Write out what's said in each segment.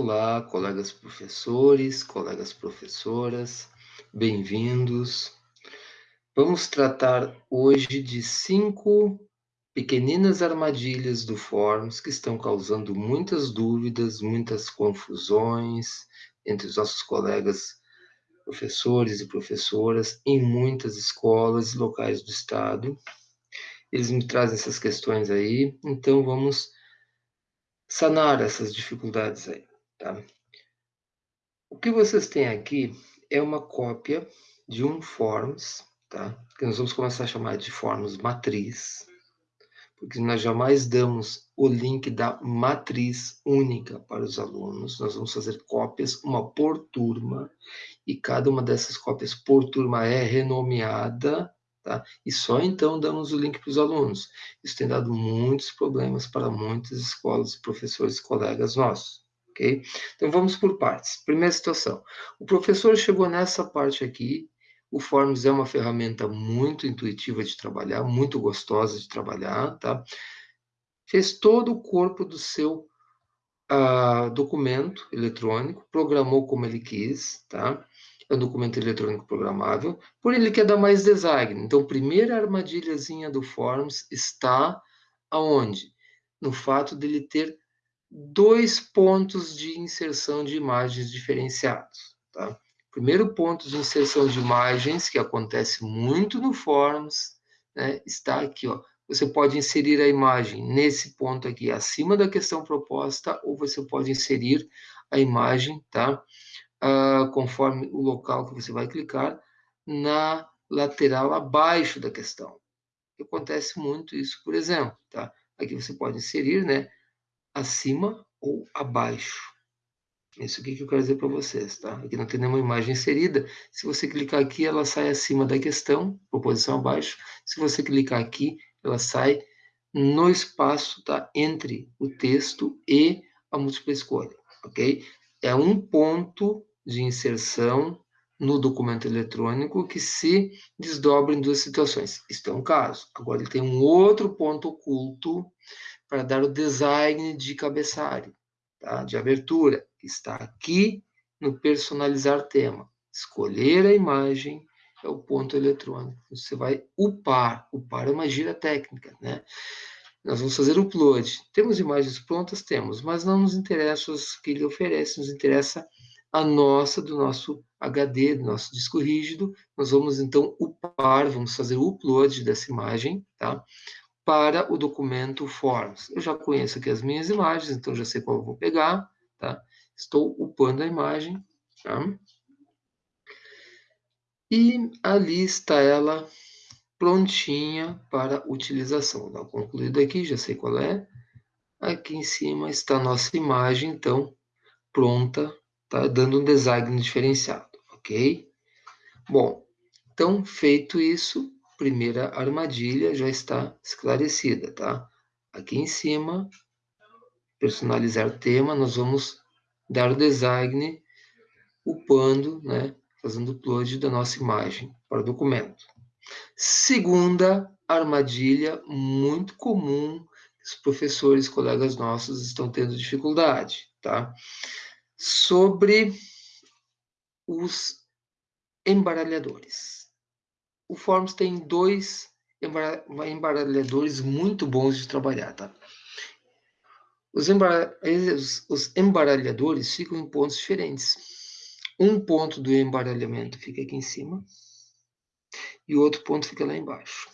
Olá, colegas professores, colegas professoras, bem-vindos. Vamos tratar hoje de cinco pequeninas armadilhas do Forms que estão causando muitas dúvidas, muitas confusões entre os nossos colegas professores e professoras em muitas escolas e locais do estado. Eles me trazem essas questões aí, então vamos sanar essas dificuldades aí. Tá? O que vocês têm aqui é uma cópia de um forms, tá? que nós vamos começar a chamar de forms matriz, porque nós jamais damos o link da matriz única para os alunos, nós vamos fazer cópias, uma por turma, e cada uma dessas cópias por turma é renomeada, tá? e só então damos o link para os alunos. Isso tem dado muitos problemas para muitas escolas, professores colegas nossos ok? Então vamos por partes. Primeira situação, o professor chegou nessa parte aqui, o Forms é uma ferramenta muito intuitiva de trabalhar, muito gostosa de trabalhar, tá? Fez todo o corpo do seu uh, documento eletrônico, programou como ele quis, tá? É um documento eletrônico programável, por ele quer dar mais design. Então, primeira armadilhazinha do Forms está aonde? No fato dele ter dois pontos de inserção de imagens diferenciados. Tá? Primeiro ponto de inserção de imagens, que acontece muito no Forms, né, está aqui. Ó. Você pode inserir a imagem nesse ponto aqui, acima da questão proposta, ou você pode inserir a imagem, tá? Uh, conforme o local que você vai clicar, na lateral abaixo da questão. Acontece muito isso, por exemplo, tá? Aqui você pode inserir, né, acima ou abaixo. Isso aqui que eu quero dizer para vocês, tá? Aqui não tem nenhuma imagem inserida. Se você clicar aqui, ela sai acima da questão, proposição abaixo. Se você clicar aqui, ela sai no espaço, tá? Entre o texto e a múltipla escolha, ok? É um ponto de inserção no documento eletrônico que se desdobra em duas situações. Isto é um caso. Agora, ele tem um outro ponto oculto para dar o design de cabeçalho, tá? de abertura, está aqui no personalizar tema. Escolher a imagem é o ponto eletrônico. Você vai upar. Upar é uma gira técnica, né? Nós vamos fazer o upload. Temos imagens prontas? Temos, mas não nos interessa os que ele oferece, nos interessa a nossa, do nosso HD, do nosso disco rígido. Nós vamos, então, upar, vamos fazer o upload dessa imagem, tá? Para o documento Forms. Eu já conheço aqui as minhas imagens, então já sei qual eu vou pegar, tá? Estou upando a imagem, tá? E ali está ela prontinha para utilização. Dá concluído aqui, já sei qual é. Aqui em cima está a nossa imagem, então, pronta, tá? Dando um design diferenciado, ok? Bom, então, feito isso, primeira armadilha já está esclarecida, tá? Aqui em cima, personalizar tema, nós vamos dar o design upando, né, fazendo upload da nossa imagem para o documento. Segunda armadilha muito comum os professores, colegas nossos estão tendo dificuldade, tá? Sobre os embaralhadores o Forms tem dois embaralhadores muito bons de trabalhar, tá? Os, embar... os embaralhadores ficam em pontos diferentes. Um ponto do embaralhamento fica aqui em cima e o outro ponto fica lá embaixo.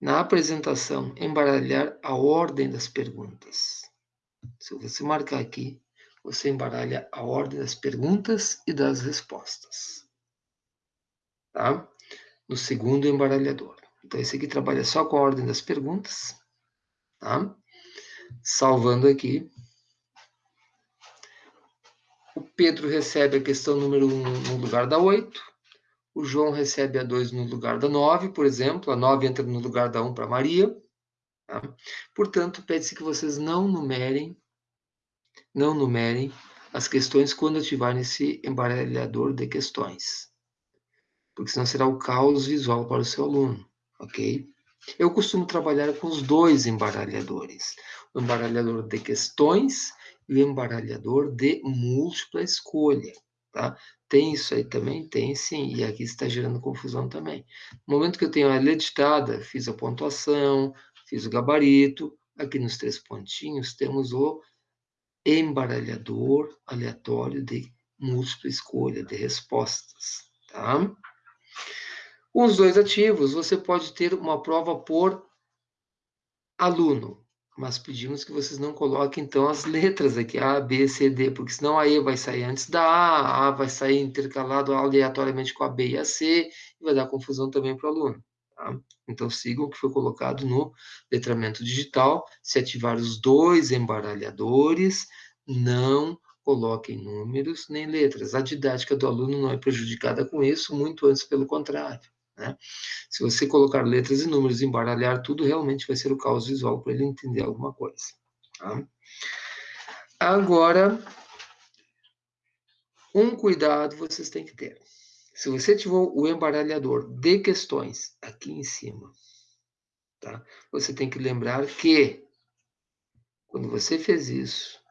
Na apresentação, embaralhar a ordem das perguntas. Se você marcar aqui, você embaralha a ordem das perguntas e das respostas. Tá? No segundo embaralhador. Então, esse aqui trabalha só com a ordem das perguntas. Tá? Salvando aqui. O Pedro recebe a questão número 1 no lugar da 8. O João recebe a 2 no lugar da 9, por exemplo. A 9 entra no lugar da 1 para Maria. Tá? Portanto, pede-se que vocês não numerem, não numerem as questões quando ativarem esse embaralhador de questões. Porque senão será o caos visual para o seu aluno, ok? Eu costumo trabalhar com os dois embaralhadores. O embaralhador de questões e o embaralhador de múltipla escolha, tá? Tem isso aí também? Tem sim, e aqui está gerando confusão também. No momento que eu tenho a letra ditada, fiz a pontuação, fiz o gabarito, aqui nos três pontinhos temos o embaralhador aleatório de múltipla escolha, de respostas, tá? Os dois ativos, você pode ter uma prova por aluno, mas pedimos que vocês não coloquem, então, as letras aqui, A, B, C, D, porque senão a E vai sair antes da A, a A vai sair intercalado aleatoriamente com a B e a C, e vai dar confusão também para o aluno. Tá? Então, sigam o que foi colocado no letramento digital. Se ativar os dois embaralhadores, não coloquem números nem letras. A didática do aluno não é prejudicada com isso, muito antes pelo contrário. Né? Se você colocar letras e números embaralhar tudo, realmente vai ser o caos visual para ele entender alguma coisa. Tá? Agora, um cuidado vocês têm que ter. Se você tiver o embaralhador de questões aqui em cima, tá? você tem que lembrar que, quando você fez isso,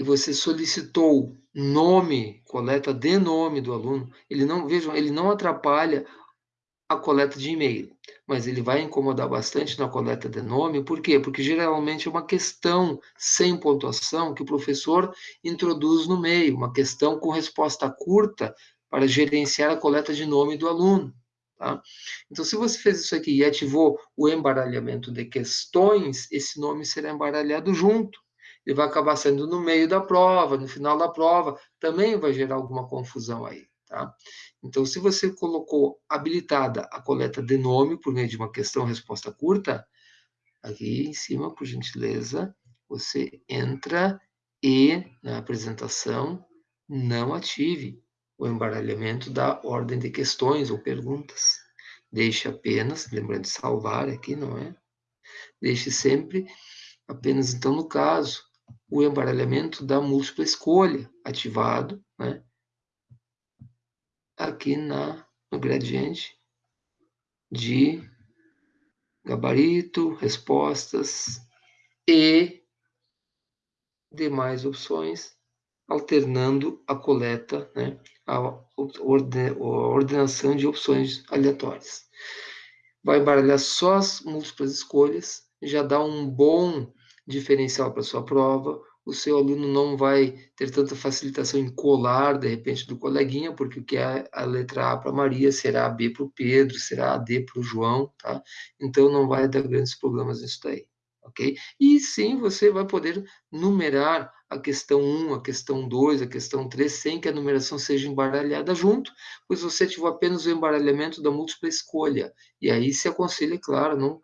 e você solicitou nome, coleta de nome do aluno, ele não, vejam, ele não atrapalha a coleta de e-mail, mas ele vai incomodar bastante na coleta de nome, por quê? Porque geralmente é uma questão sem pontuação que o professor introduz no meio, uma questão com resposta curta para gerenciar a coleta de nome do aluno. Tá? Então, se você fez isso aqui e ativou o embaralhamento de questões, esse nome será embaralhado junto. Ele vai acabar saindo no meio da prova, no final da prova, também vai gerar alguma confusão aí. Tá? Então, se você colocou habilitada a coleta de nome por meio de uma questão-resposta curta, aqui em cima, por gentileza, você entra e, na apresentação, não ative o embaralhamento da ordem de questões ou perguntas. Deixe apenas, lembrando de salvar aqui, não é? Deixe sempre, apenas então no caso, o embaralhamento da múltipla escolha ativado, né? aqui na, no gradiente de gabarito, respostas e demais opções, alternando a coleta, né, a, ordenação de opções aleatórias. Vai embaralhar só as múltiplas escolhas, já dá um bom diferencial para sua prova, o seu aluno não vai ter tanta facilitação em colar, de repente, do coleguinha, porque o que é a letra A para Maria será a B para o Pedro, será a D para o João, tá? Então, não vai dar grandes problemas nisso daí, ok? E sim, você vai poder numerar a questão 1, a questão 2, a questão 3, sem que a numeração seja embaralhada junto, pois você ativou apenas o embaralhamento da múltipla escolha. E aí se aconselha, claro, não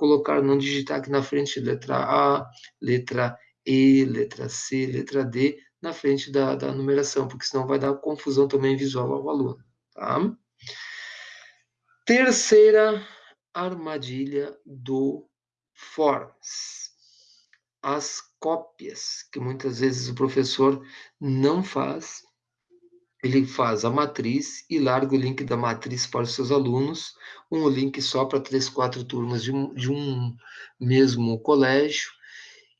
colocar, não digitar aqui na frente letra A, letra e, letra C, letra D na frente da, da numeração, porque senão vai dar confusão também visual ao aluno. Tá? Terceira armadilha do Forms. As cópias, que muitas vezes o professor não faz, ele faz a matriz e larga o link da matriz para os seus alunos, um link só para três, quatro turmas de um, de um mesmo colégio,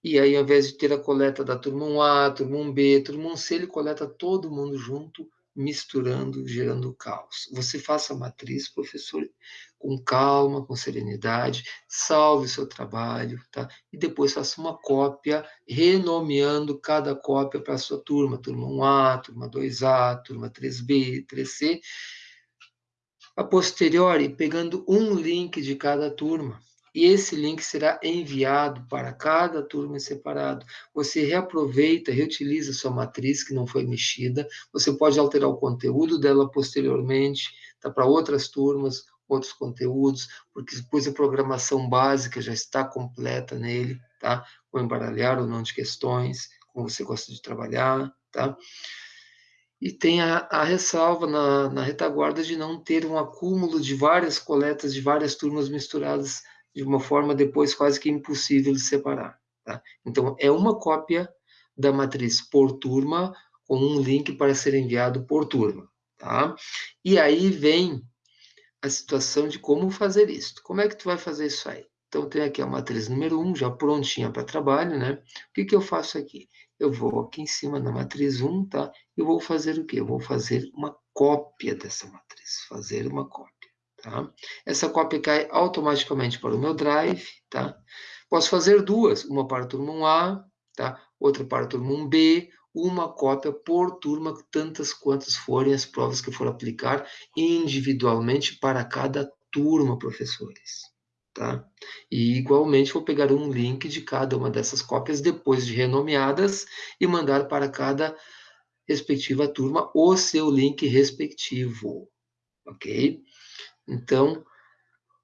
e aí, ao invés de ter a coleta da turma 1A, turma 1B, turma 1C, ele coleta todo mundo junto, misturando, gerando caos. Você faça a matriz, professor, com calma, com serenidade, salve o seu trabalho, tá? E depois faça uma cópia, renomeando cada cópia para a sua turma, turma 1A, turma 2A, turma 3B, 3C, A posteriori, pegando um link de cada turma, e esse link será enviado para cada turma separado. Você reaproveita, reutiliza sua matriz que não foi mexida, você pode alterar o conteúdo dela posteriormente, tá, para outras turmas, outros conteúdos, porque depois a programação básica já está completa nele, tá? Com embaralhar ou não de questões, como você gosta de trabalhar, tá? E tem a, a ressalva na, na retaguarda de não ter um acúmulo de várias coletas de várias turmas misturadas de uma forma depois quase que impossível de separar. Tá? Então, é uma cópia da matriz por turma com um link para ser enviado por turma. Tá? E aí vem a situação de como fazer isso. Como é que tu vai fazer isso aí? Então, tem aqui a matriz número 1, um, já prontinha para trabalho, né? O que, que eu faço aqui? Eu vou aqui em cima na matriz 1, tá? E vou fazer o quê? Eu vou fazer uma cópia dessa matriz. Fazer uma cópia. Tá? Essa cópia cai automaticamente para o meu drive, tá? Posso fazer duas, uma para a turma 1A, tá? outra para a turma 1B, uma cópia por turma, tantas quantas forem as provas que for aplicar individualmente para cada turma, professores. Tá? E igualmente vou pegar um link de cada uma dessas cópias depois de renomeadas e mandar para cada respectiva turma o seu link respectivo, ok? Então,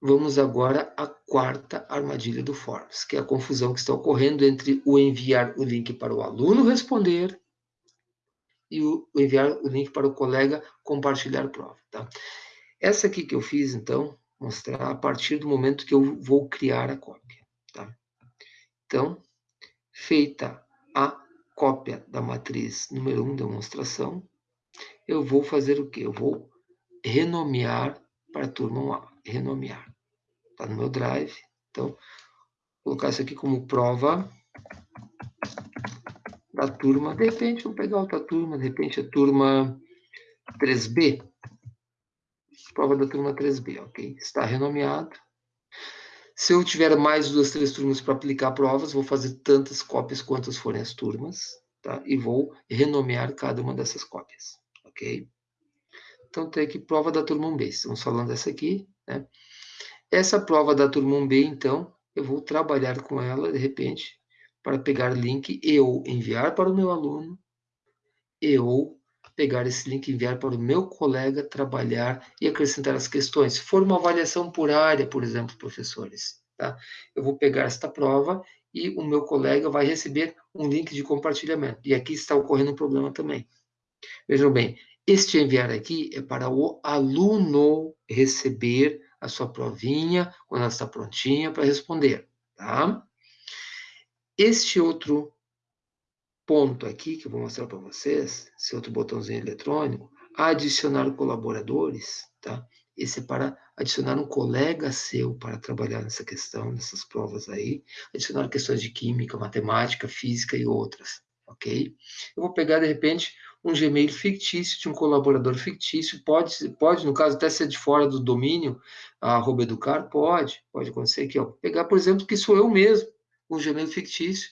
vamos agora à quarta armadilha do Forms, que é a confusão que está ocorrendo entre o enviar o link para o aluno responder e o enviar o link para o colega compartilhar a prova. Tá? Essa aqui que eu fiz, então, mostrar a partir do momento que eu vou criar a cópia. Tá? Então, feita a cópia da matriz número 1, demonstração, eu vou fazer o quê? Eu vou renomear para a turma renomear. Está no meu drive. Então, vou colocar isso aqui como prova da turma. De repente, vou pegar outra turma, de repente a turma 3B. Prova da turma 3B, ok? Está renomeado. Se eu tiver mais duas, três turmas para aplicar provas, vou fazer tantas cópias quantas forem as turmas, tá? E vou renomear cada uma dessas cópias, ok? Então, tem aqui prova da turma 1B. Estamos falando dessa aqui, né? Essa prova da turma 1B, então, eu vou trabalhar com ela, de repente, para pegar link e ou enviar para o meu aluno, e ou pegar esse link e enviar para o meu colega trabalhar e acrescentar as questões. Se for uma avaliação por área, por exemplo, professores, tá? Eu vou pegar esta prova e o meu colega vai receber um link de compartilhamento. E aqui está ocorrendo um problema também. Vejam bem, este enviar aqui é para o aluno receber a sua provinha quando ela está prontinha para responder, tá? Este outro ponto aqui que eu vou mostrar para vocês, esse outro botãozinho eletrônico, adicionar colaboradores, tá? Esse é para adicionar um colega seu para trabalhar nessa questão, nessas provas aí, adicionar questões de química, matemática, física e outras, ok? Eu vou pegar, de repente, um Gmail fictício de um colaborador fictício, pode, pode no caso, até ser de fora do domínio, arroba educar, pode, pode acontecer aqui, ó. Pegar, por exemplo, que sou eu mesmo, um Gmail fictício,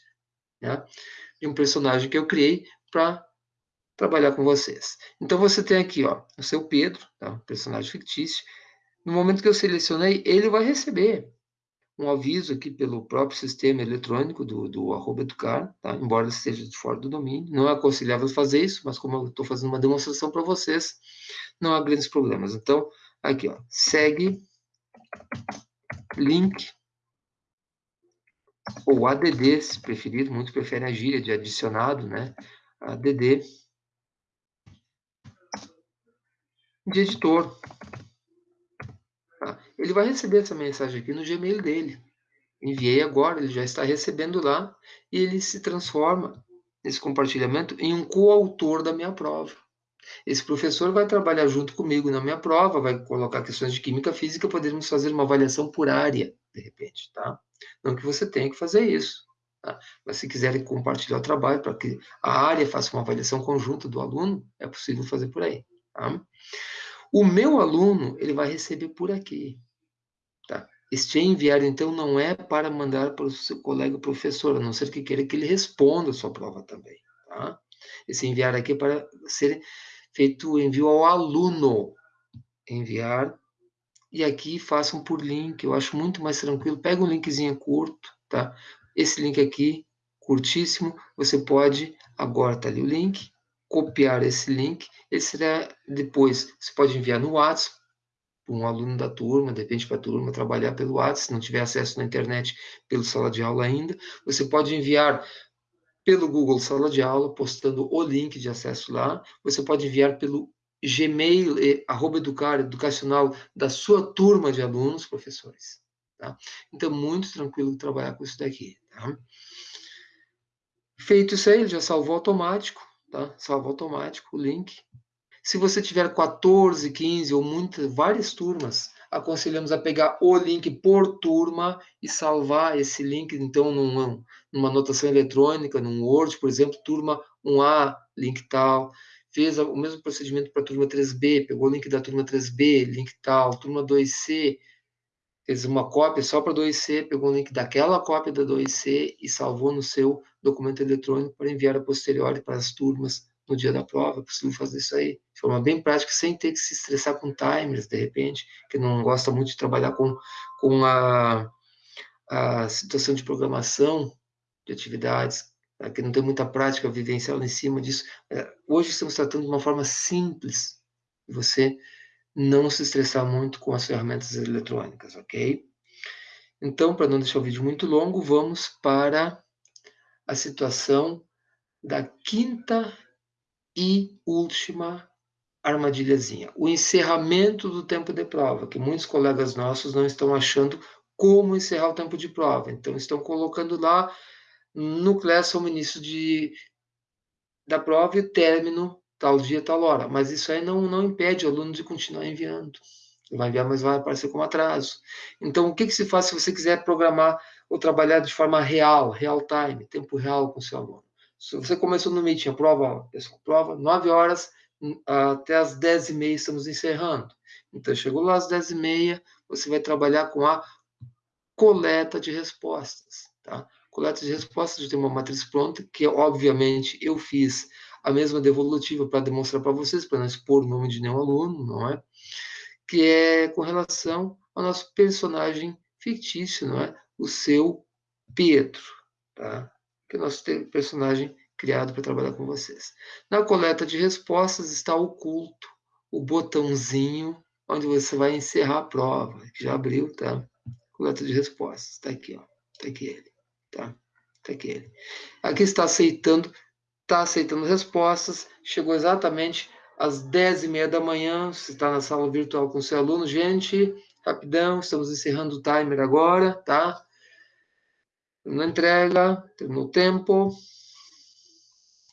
né, de um personagem que eu criei para trabalhar com vocês. Então, você tem aqui, ó, o seu Pedro, tá, personagem fictício, no momento que eu selecionei, ele vai receber um aviso aqui pelo próprio sistema eletrônico do, do arroba educar, tá? embora esteja de fora do domínio. Não é aconselhável fazer isso, mas como eu estou fazendo uma demonstração para vocês, não há grandes problemas. Então, aqui, ó, segue link ou ADD, se preferir, muitos preferem a gíria de adicionado, né? ADD de editor. Tá? Ele vai receber essa mensagem aqui no Gmail dele. Enviei agora, ele já está recebendo lá e ele se transforma nesse compartilhamento em um coautor da minha prova. Esse professor vai trabalhar junto comigo na minha prova, vai colocar questões de química física, podemos fazer uma avaliação por área, de repente, tá? Não que você tenha que fazer isso, tá? Mas se quiserem compartilhar o trabalho para que a área faça uma avaliação conjunta do aluno, é possível fazer por aí, tá? O meu aluno, ele vai receber por aqui. Tá? Este enviar, então, não é para mandar para o seu colega professor, a não ser que queira que ele responda a sua prova também. Tá? Esse enviar aqui é para ser feito o envio ao aluno. Enviar e aqui façam por link, eu acho muito mais tranquilo. Pega um linkzinho curto, tá? Esse link aqui, curtíssimo, você pode, agora tá ali o link, copiar esse link, esse será depois, você pode enviar no WhatsApp, para um aluno da turma, de repente para a turma trabalhar pelo WhatsApp, se não tiver acesso na internet pelo sala de aula ainda, você pode enviar pelo Google Sala de Aula, postando o link de acesso lá, você pode enviar pelo Gmail, eh, arroba educar, educacional da sua turma de alunos, professores. Tá? Então, muito tranquilo trabalhar com isso daqui. Tá? Feito isso aí, ele já salvou automático, tá? Salva automático o link. Se você tiver 14, 15 ou muitas, várias turmas, aconselhamos a pegar o link por turma e salvar esse link, então, numa, numa anotação eletrônica, num Word, por exemplo, turma 1A, link tal, fez o mesmo procedimento para a turma 3B, pegou o link da turma 3B, link tal, turma 2C, fez uma cópia só para 2C, pegou o link daquela cópia da 2C e salvou no seu documento eletrônico para enviar a posteriori para as turmas no dia da prova, é possível fazer isso aí de forma bem prática, sem ter que se estressar com timers, de repente, que não gosta muito de trabalhar com, com a, a situação de programação de atividades, né, que não tem muita prática vivencial em cima disso. É, hoje estamos tratando de uma forma simples, de você não se estressar muito com as ferramentas eletrônicas, ok? Então, para não deixar o vídeo muito longo, vamos para a situação da quinta e última armadilhazinha, o encerramento do tempo de prova, que muitos colegas nossos não estão achando como encerrar o tempo de prova. Então, estão colocando lá no Classroom início de, da prova e o término tal dia, tal hora. Mas isso aí não, não impede o aluno de continuar enviando. Ele vai enviar, mas vai aparecer como atraso. Então, o que, que se faz se você quiser programar ou trabalhar de forma real, real time, tempo real com o seu aluno? Se você começou no meeting, a prova, pessoal, prova, 9 horas hum, até as 10 e meia estamos encerrando. Então, chegou lá às 10 e meia, você vai trabalhar com a coleta de respostas, tá? Coleta de respostas, eu tenho uma matriz pronta, que obviamente eu fiz a mesma devolutiva para demonstrar para vocês, para não expor o nome de nenhum aluno, não é? Que é com relação ao nosso personagem fictício, não é? O seu Pedro, tá? que é o nosso personagem criado para trabalhar com vocês. Na coleta de respostas está oculto o botãozinho onde você vai encerrar a prova, que já abriu, tá? Coleta de respostas, está aqui, ó. Está aqui ele, tá? Está aqui ele. Aqui está aceitando, está aceitando respostas, chegou exatamente às 10 e meia da manhã, você está na sala virtual com seu aluno, gente, rapidão, estamos encerrando o timer agora, tá? Na entrega, terminou o tempo,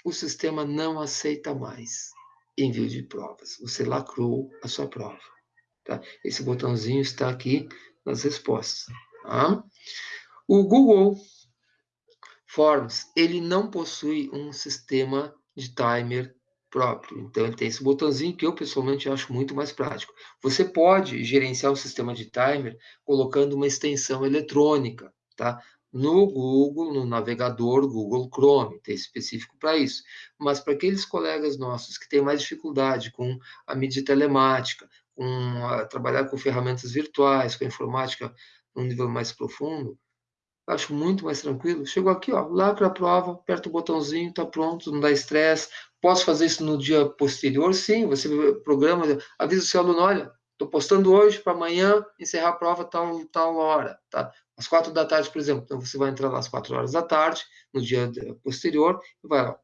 o sistema não aceita mais envio de provas. Você lacrou a sua prova. Tá? Esse botãozinho está aqui nas respostas. Tá? O Google Forms, ele não possui um sistema de timer próprio. Então, ele tem esse botãozinho que eu, pessoalmente, acho muito mais prático. Você pode gerenciar o sistema de timer colocando uma extensão eletrônica, tá? no Google, no navegador Google Chrome, tem específico para isso. Mas para aqueles colegas nossos que têm mais dificuldade com a mídia telemática, com a, trabalhar com ferramentas virtuais, com a informática num nível mais profundo, acho muito mais tranquilo. Chegou aqui, ó, lacra a prova, aperta o botãozinho, está pronto, não dá estresse. Posso fazer isso no dia posterior? Sim, você programa, avisa o seu aluno, olha, estou postando hoje para amanhã encerrar a prova tal, tal hora, tá? às quatro da tarde, por exemplo. Então, você vai entrar lá às quatro horas da tarde, no dia posterior, e vai, ó,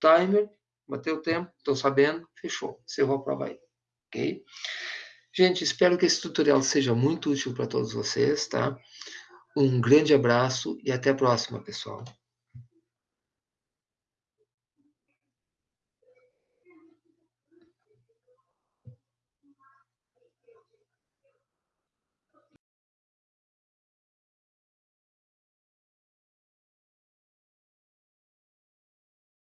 timer, bateu o tempo, estou sabendo, fechou, encerrou a prova aí, ok? Gente, espero que esse tutorial seja muito útil para todos vocês, tá? Um grande abraço e até a próxima, pessoal.